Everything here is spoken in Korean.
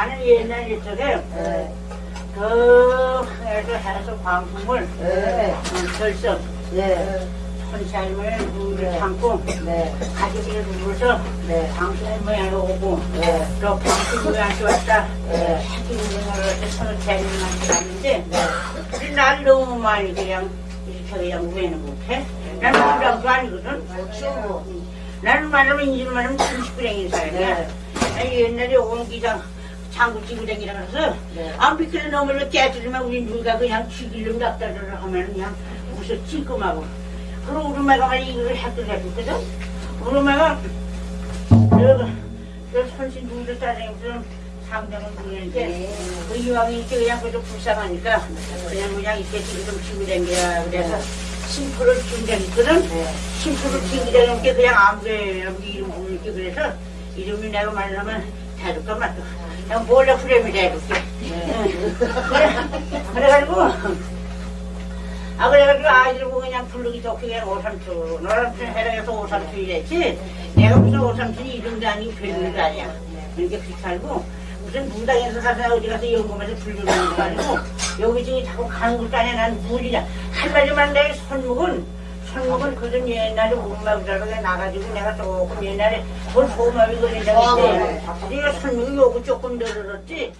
나는 옛날 옛적에 네. 그 해서 해서 광풍을 네. 결석 네. 손살을 물을 담고 네. 가족이 누워서 네. 방송 모양을 오고 네. 또 방송 모양이 왔다 네. 사진 모양을 서로 재미만 갔는데 날 너무 많이 그냥 이렇게 그냥 우회는 못해 나는 부장도 아니거든 추워. 나는 말하면 인지를 말하면 30불행인 사람이야 옛날에 옹기장 장구 찌고 다니라 그래서 네. 안 비키는 놈을 깨뜨리면 우리 누가 그냥 죽이려고 낙다를 하면 그냥 무서 찔끔하고 그리고 우리 엄마가 말이 이걸 해결해 줬거든 우리 엄마가 저, 저 선신 누구를 따라다니면서 상장을 부르는데 네. 그 이왕이 이렇게 그냥 그저 불쌍하니까 그냥 그냥 이렇게 지금 치고 다녀야 그래서 심표를 준 적이 있거든 네. 심표를 튕기다는 게 그냥 아무게 아무게 이름 부르게 그래서 이름이 내가 말하면 대줄까 말까 몰래 프레임이 대줄게 그래, 그래가지고 아 그래가지고 아이들 보고 그냥 부르기 좋게 그냥 오삼촌 오삼촌 해라해서 오삼촌 이랬지. 내가 무슨 오삼촌이 이름도 아니고 별일도 아니야. 그러니까 그렇게 살고 무슨 무당에서 가서 어디 가서 연금에서 부르는 것도 아니고 여기 저기 자꾸 가는 것도 아니야. 난 무리냐 한마디만 내 손목은 손목은 그전 옛날에 우마부자로 나가지고 내가 조금 옛날에 돈 소마비 그런 적이 있대 내가 손목이 요거 조금 늘어졌지